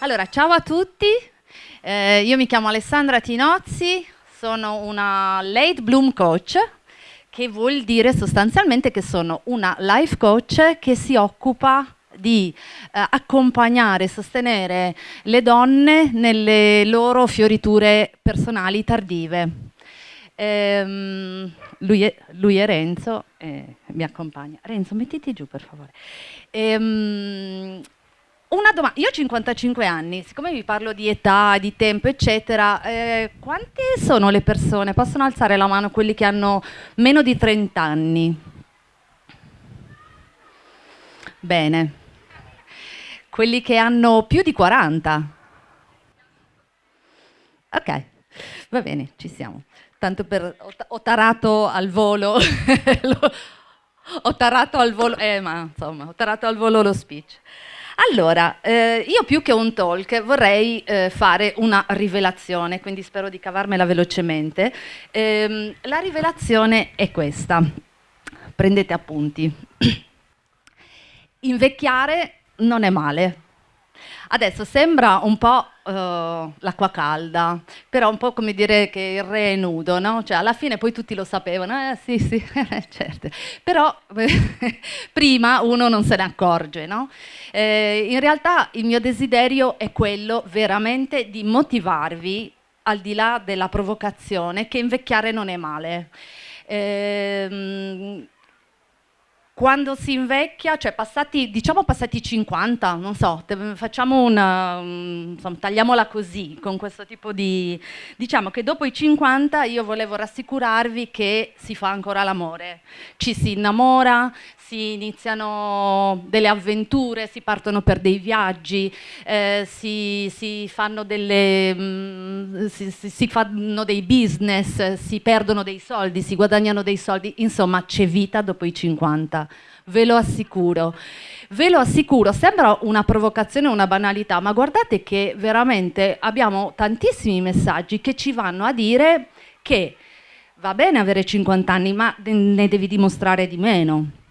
Allora, ciao a tutti, eh, io mi chiamo Alessandra Tinozzi, sono una late bloom coach, che vuol dire sostanzialmente che sono una life coach che si occupa di eh, accompagnare e sostenere le donne nelle loro fioriture personali tardive. Ehm, lui, è, lui, è, Renzo e mi accompagna. Renzo, mettiti giù per favore. Ehm, una domanda, io ho 55 anni, siccome vi parlo di età, di tempo, eccetera, eh, quante sono le persone? Possono alzare la mano quelli che hanno meno di 30 anni? Bene. Quelli che hanno più di 40? Ok, va bene, ci siamo. Tanto per... ho tarato al volo... ho tarato al volo... Eh, ma insomma, ho tarato al volo lo speech. Allora, eh, io più che un talk vorrei eh, fare una rivelazione, quindi spero di cavarmela velocemente. Eh, la rivelazione è questa, prendete appunti. Invecchiare non è male. Adesso sembra un po' uh, l'acqua calda, però un po' come dire che il re è nudo, no? Cioè alla fine poi tutti lo sapevano, eh sì sì, certo, però prima uno non se ne accorge, no? Eh, in realtà il mio desiderio è quello veramente di motivarvi al di là della provocazione che invecchiare non è male. Eh, quando si invecchia, cioè passati, diciamo passati 50, non so, facciamo una, insomma, tagliamola così, con questo tipo di, diciamo che dopo i 50 io volevo rassicurarvi che si fa ancora l'amore, ci si innamora, si iniziano delle avventure, si partono per dei viaggi, eh, si, si, fanno delle, mm, si, si, fanno dei business, si perdono dei soldi, si guadagnano dei soldi, insomma c'è vita dopo i 50, ve lo assicuro. Ve lo assicuro, sembra una provocazione, una banalità, ma guardate che veramente abbiamo tantissimi messaggi che ci vanno a dire che va bene avere 50 anni, ma ne devi dimostrare di meno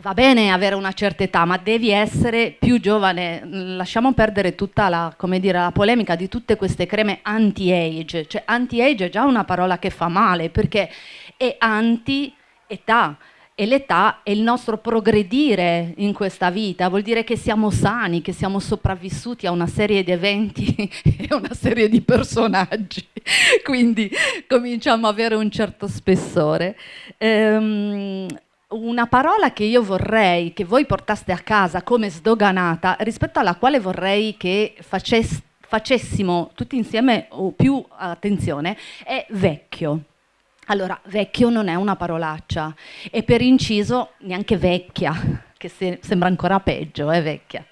va bene avere una certa età, ma devi essere più giovane. Lasciamo perdere tutta la, dire, la polemica di tutte queste creme anti-age. Cioè, anti-age è già una parola che fa male, perché è anti-età. E l'età è il nostro progredire in questa vita, vuol dire che siamo sani, che siamo sopravvissuti a una serie di eventi e una serie di personaggi. Quindi cominciamo ad avere un certo spessore. Ehm, una parola che io vorrei che voi portaste a casa come sdoganata, rispetto alla quale vorrei che facess facessimo tutti insieme più attenzione, è vecchio. Allora, vecchio non è una parolaccia e per inciso neanche vecchia, che se sembra ancora peggio, è vecchia.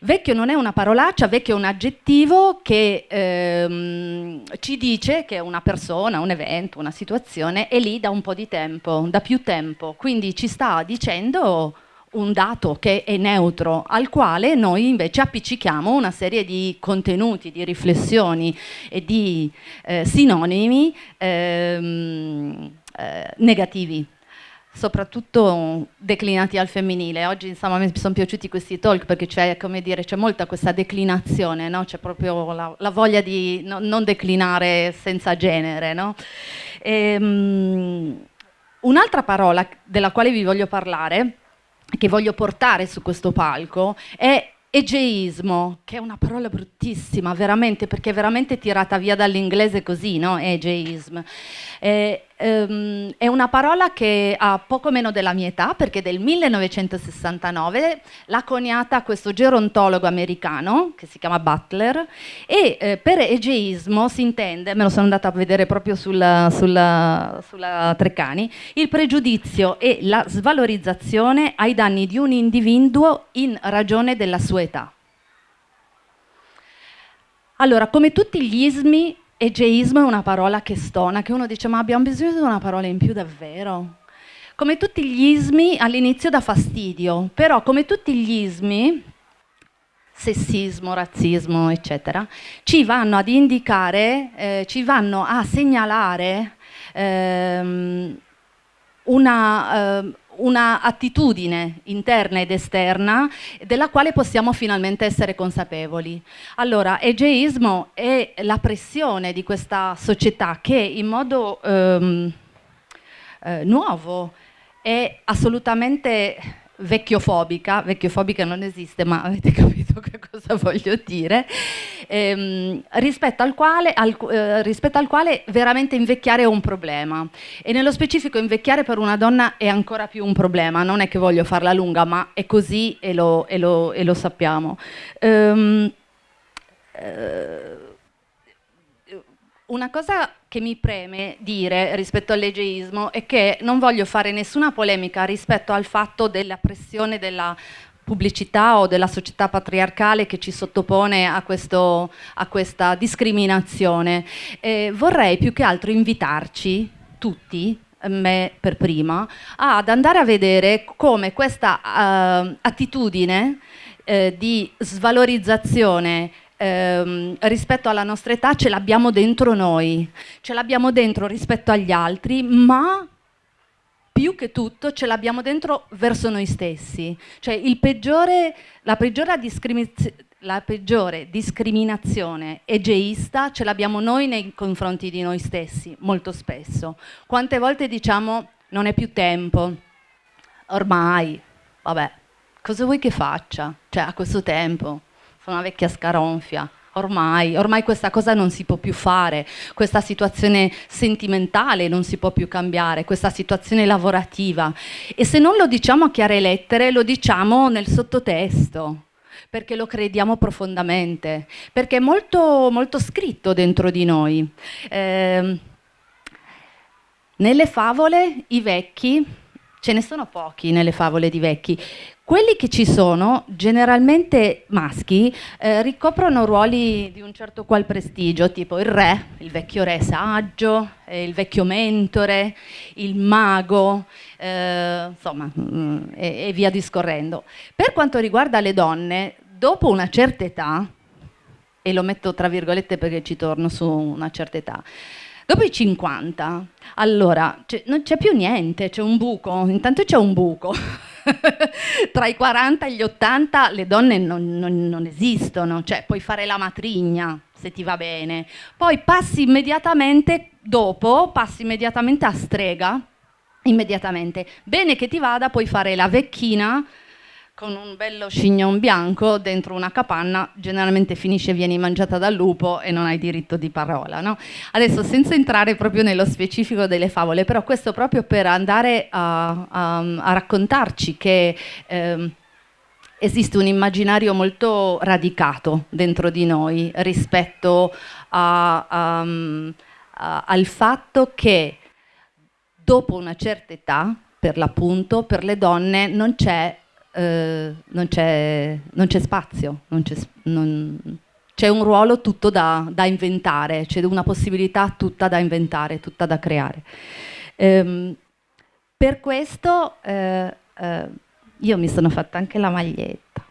Vecchio non è una parolaccia, vecchio è un aggettivo che ehm, ci dice che una persona, un evento, una situazione è lì da un po' di tempo, da più tempo, quindi ci sta dicendo un dato che è neutro, al quale noi invece appiccichiamo una serie di contenuti, di riflessioni e di eh, sinonimi ehm, eh, negativi soprattutto declinati al femminile. Oggi insomma mi sono piaciuti questi talk perché c'è molta questa declinazione, no? c'è proprio la, la, voglia di no, non declinare senza genere. No? Um, Un'altra parola della quale vi voglio parlare, che voglio portare su questo palco, è egeismo, che è una parola bruttissima, veramente, perché è veramente tirata via dall'inglese così, no? Egeism. Eh, ehm, è una parola che ha poco meno della mia età, perché del 1969 l'ha coniata questo gerontologo americano, che si chiama Butler, e eh, per egeismo si intende, me lo sono andata a vedere proprio sulla, sulla, sulla Treccani, il pregiudizio e la svalorizzazione ai danni di un individuo in ragione della sua età. Allora, come tutti gli ismi, Egeismo è una parola che stona, che uno dice ma abbiamo bisogno di una parola in più davvero? Come tutti gli ismi all'inizio dà fastidio, però come tutti gli ismi, sessismo, razzismo, eccetera, ci vanno ad indicare, eh, ci vanno a segnalare ehm, una, eh, una attitudine interna ed esterna della quale possiamo finalmente essere consapevoli. Allora, egeismo è la pressione di questa società che in modo ehm, eh, nuovo è assolutamente vecchiofobica, vecchiofobica non esiste ma avete capito che cosa voglio dire, ehm, rispetto, al quale, al, eh, rispetto, al quale, veramente invecchiare è un problema e nello specifico invecchiare per una donna è ancora più un problema, non è che voglio farla lunga ma è così e lo, e lo, e lo sappiamo. Um, uh, una cosa che mi preme dire rispetto all'egeismo è che non voglio fare nessuna polemica rispetto al fatto della pressione della pubblicità o della società patriarcale che ci sottopone a, questo, a questa discriminazione. Eh, vorrei più che altro invitarci tutti me per prima, ad andare a vedere come questa uh, attitudine uh, di svalorizzazione ehm, rispetto alla nostra età ce l'abbiamo dentro noi, ce l'abbiamo dentro rispetto agli altri, ma più che tutto ce l'abbiamo dentro verso noi stessi. Cioè peggiore, la, peggiore la peggiore discriminazione egeista ce l'abbiamo noi nei confronti di noi stessi, molto spesso. Quante volte diciamo non è più tempo, ormai, vabbè, cosa vuoi che faccia? Cioè a questo tempo, sono una vecchia scaronfia, ormai, ormai questa cosa non si può più fare, questa situazione sentimentale non si può più cambiare, questa situazione lavorativa. E se non lo diciamo a chiare lettere, lo diciamo nel sottotesto, perché lo crediamo profondamente, perché è molto, molto scritto dentro di noi. Eh, nelle favole i vecchi, ce ne sono pochi nelle favole di vecchi, quelli che ci sono, generalmente maschi, eh, ricoprono ruoli di un certo qual prestigio, tipo il re, il vecchio re saggio, eh, il vecchio mentore, il mago, eh, insomma, mh, mm, e, e via discorrendo. Per quanto riguarda le donne, dopo una certa età, e lo metto tra virgolette perché ci torno su una certa età, Dopo i 50, allora, non c'è più niente, c'è un buco, intanto c'è un buco. Tra i 40 e gli 80 le donne non, non, non esistono, cioè puoi fare la matrigna se ti va bene, poi passi immediatamente dopo, passi immediatamente a strega, immediatamente. Bene che ti vada, puoi fare la vecchina, con un bello scignon bianco dentro una capanna, generalmente finisce e vieni mangiata dal lupo e non hai diritto di parola. No? Adesso senza entrare proprio nello specifico delle favole, però questo proprio per andare a, a, a raccontarci che eh, esiste un immaginario molto radicato dentro di noi rispetto a, al fatto che dopo una certa età, per l'appunto, per le donne non c'è eh, non c'è spazio, c'è un ruolo tutto da, da inventare, c'è una possibilità tutta da inventare, tutta da creare. Ehm, per questo eh, eh, io mi sono fatta anche la maglietta.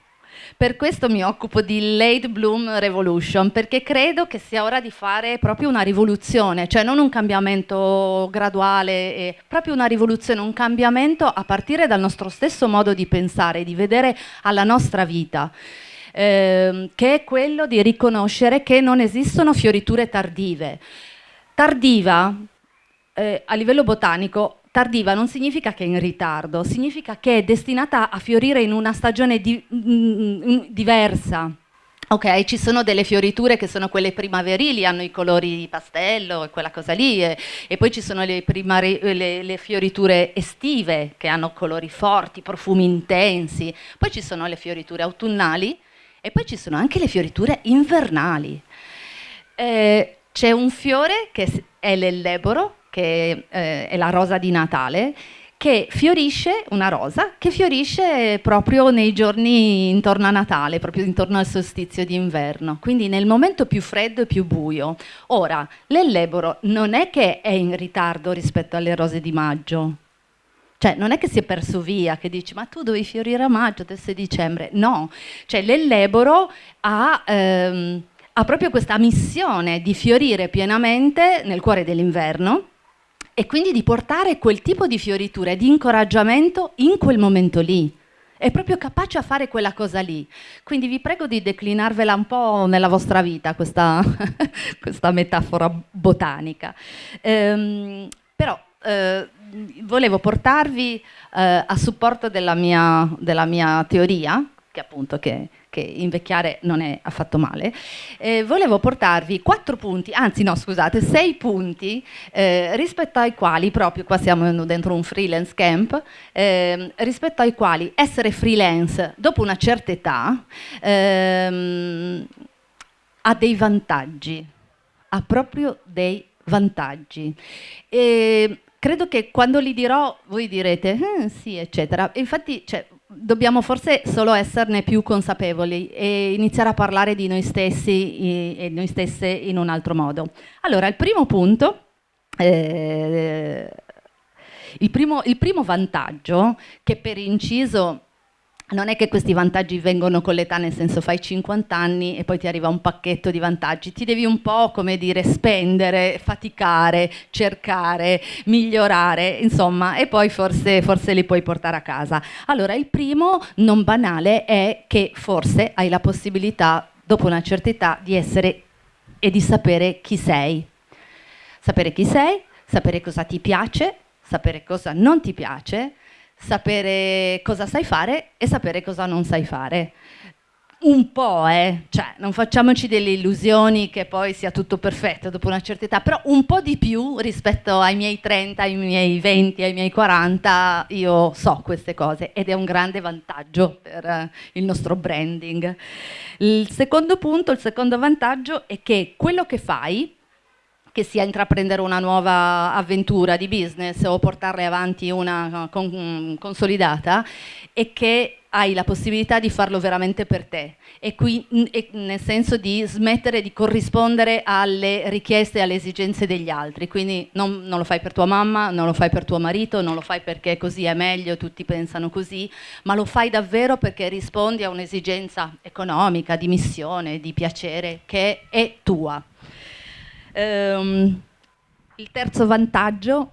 Per questo mi occupo di Late Bloom Revolution, perché credo che sia ora di fare proprio una rivoluzione, cioè non un cambiamento graduale, proprio una rivoluzione, un cambiamento a partire dal nostro stesso modo di pensare, di vedere alla nostra vita. Eh, che è quello di riconoscere che non esistono fioriture tardive. Tardiva, eh, a livello botanico, tardiva non significa che è in ritardo, significa che è destinata a fiorire in una stagione di, mh, mm, mm, diversa. Ok, ci sono delle fioriture che sono quelle primaverili, hanno i colori pastello e quella cosa lì, e, e poi ci sono le, le, le, fioriture estive che hanno colori forti, profumi intensi, poi ci sono le fioriture autunnali e poi ci sono anche le fioriture invernali. Eh, C'è un fiore che è l'elleboro, che eh, è la rosa di Natale, che fiorisce, una rosa, che fiorisce proprio nei giorni intorno a Natale, proprio intorno al solstizio d'inverno, quindi nel momento più freddo e più buio. Ora, l'elleboro non è che è in ritardo rispetto alle rose di maggio, cioè non è che si è perso via, che dici ma tu dovevi fiorire a maggio, adesso è dicembre, no, cioè l'elleboro ha... Ehm, ha proprio questa missione di fiorire pienamente nel cuore dell'inverno e quindi di portare quel tipo di fioritura e di incoraggiamento in quel momento lì. È proprio capace a fare quella cosa lì. Quindi vi prego di declinarvela un po' nella vostra vita, questa, questa metafora botanica. Ehm, però eh, volevo portarvi eh, a supporto della mia, della mia teoria, che appunto che che invecchiare non è affatto male, eh, volevo portarvi quattro punti, anzi no scusate, sei punti eh, rispetto ai quali, proprio qua siamo dentro un freelance camp, eh, rispetto ai quali essere freelance dopo una certa età ehm, ha dei vantaggi, ha proprio dei vantaggi. E credo che quando li dirò voi direte eh, sì eccetera, infatti cioè, dobbiamo forse solo esserne più consapevoli e iniziare a parlare di noi stessi e noi stesse in un altro modo. Allora, il primo punto, eh, il, primo, il primo vantaggio, che per inciso non è che questi vantaggi vengono con l'età, nel senso fai 50 anni e poi ti arriva un pacchetto di vantaggi, ti devi un po' come dire spendere, faticare, cercare, migliorare, insomma, e poi forse, forse li puoi portare a casa. Allora, il primo non banale è che forse hai la possibilità, dopo una certa età, di essere e di sapere chi sei. Sapere chi sei, sapere cosa ti piace, sapere cosa non ti piace, sapere cosa sai fare e sapere cosa non sai fare. Un po', eh, cioè non facciamoci delle illusioni che poi sia tutto perfetto dopo una certa età, però un po' di più rispetto ai miei 30, ai miei 20, ai miei 40, io so queste cose ed è un grande vantaggio per eh, il nostro branding. Il secondo punto, il secondo vantaggio è che quello che fai che sia intraprendere una nuova avventura di business o portarne avanti una con, consolidata e che hai la possibilità di farlo veramente per te. E, qui, e nel senso di smettere di corrispondere alle richieste e alle esigenze degli altri. Quindi non, non, lo fai per tua mamma, non lo fai per tuo marito, non lo fai perché così è meglio, tutti pensano così ma lo fai davvero perché rispondi a un'esigenza economica, di missione, di piacere che è tua Um, il terzo vantaggio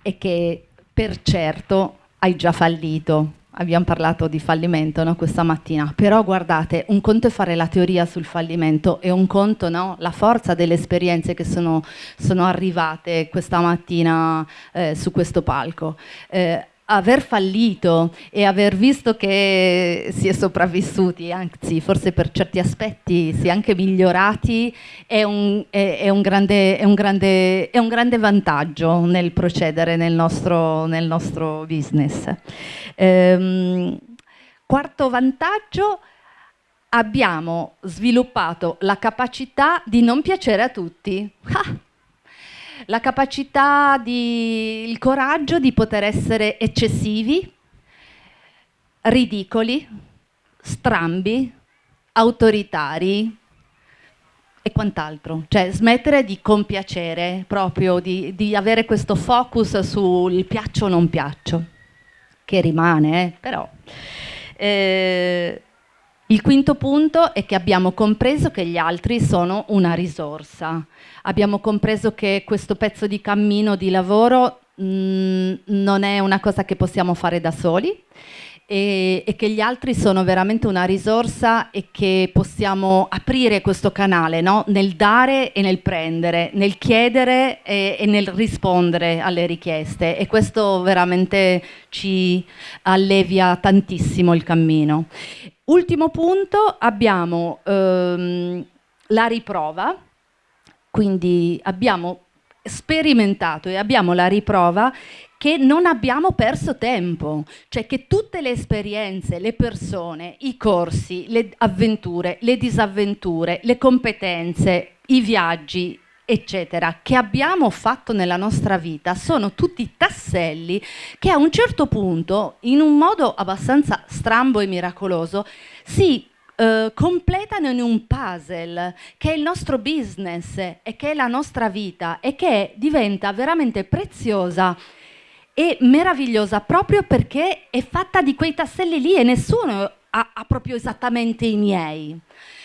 è che per certo hai già fallito. Abbiamo parlato di fallimento no, questa mattina, però guardate, un conto è fare la teoria sul fallimento e un conto no, la forza delle esperienze che sono, sono arrivate questa mattina eh, su questo palco. Eh, aver fallito e aver visto che si è sopravvissuti, anzi forse per certi aspetti si è anche migliorati, è un, è, è un, grande, è un, grande, un grande, vantaggio nel procedere nel nostro, nel nostro business. Ehm, quarto vantaggio, abbiamo sviluppato la capacità di non piacere a tutti. La capacità, di, il coraggio di poter essere eccessivi, ridicoli, strambi, autoritari e quant'altro. Cioè smettere di compiacere, proprio di, di, avere questo focus sul piaccio o non piaccio, che rimane, eh, però. Eh, il quinto punto è che abbiamo compreso che gli altri sono una risorsa. Abbiamo compreso che questo pezzo di cammino, di lavoro, mh, mm, non è una cosa che possiamo fare da soli e, e, che gli altri sono veramente una risorsa e che possiamo aprire questo canale no? nel dare e nel prendere, nel chiedere e, e, nel rispondere alle richieste e questo veramente ci allevia tantissimo il cammino. Ultimo punto, abbiamo ehm, la riprova, quindi abbiamo sperimentato e abbiamo la riprova che non abbiamo perso tempo, cioè che tutte le esperienze, le persone, i corsi, le avventure, le disavventure, le competenze, i viaggi, eccetera, che abbiamo fatto nella nostra vita sono tutti tasselli che a un certo punto, in un modo abbastanza strambo e miracoloso, si eh, completano in un puzzle che è il nostro business e che è la nostra vita e che diventa veramente preziosa e meravigliosa proprio perché è fatta di quei tasselli lì e nessuno ha, ha proprio esattamente i miei.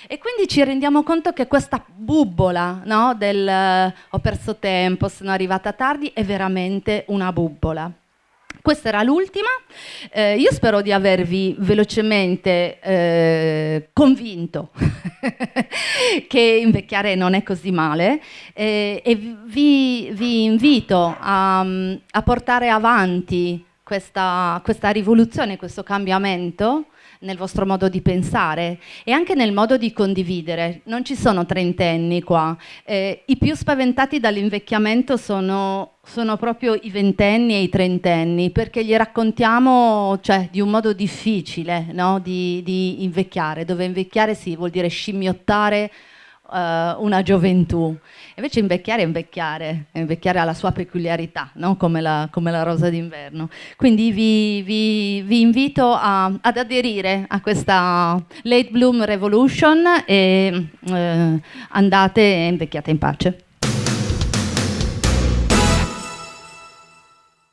E quindi ci rendiamo conto che questa bubola no, del ho perso tempo, sono arrivata tardi, è veramente una bubola. Questa era l'ultima, eh, io spero di avervi velocemente eh, convinto che invecchiare non è così male eh, e vi, vi invito a, a, portare avanti questa, questa rivoluzione, questo cambiamento nel vostro modo di pensare e anche nel modo di condividere. Non ci sono trentenni qua. Eh, I più spaventati dall'invecchiamento sono, sono, proprio i ventenni e i trentenni, perché gli raccontiamo cioè, di un modo difficile no? di, di invecchiare, dove invecchiare sì, vuol dire scimmiottare una gioventù. Invece invecchiare è invecchiare, invecchiare ha la sua peculiarità, no? come, la, come, la, rosa d'inverno. Quindi vi, vi, vi invito a, ad aderire a questa Late Bloom Revolution e uh, andate e invecchiate in pace.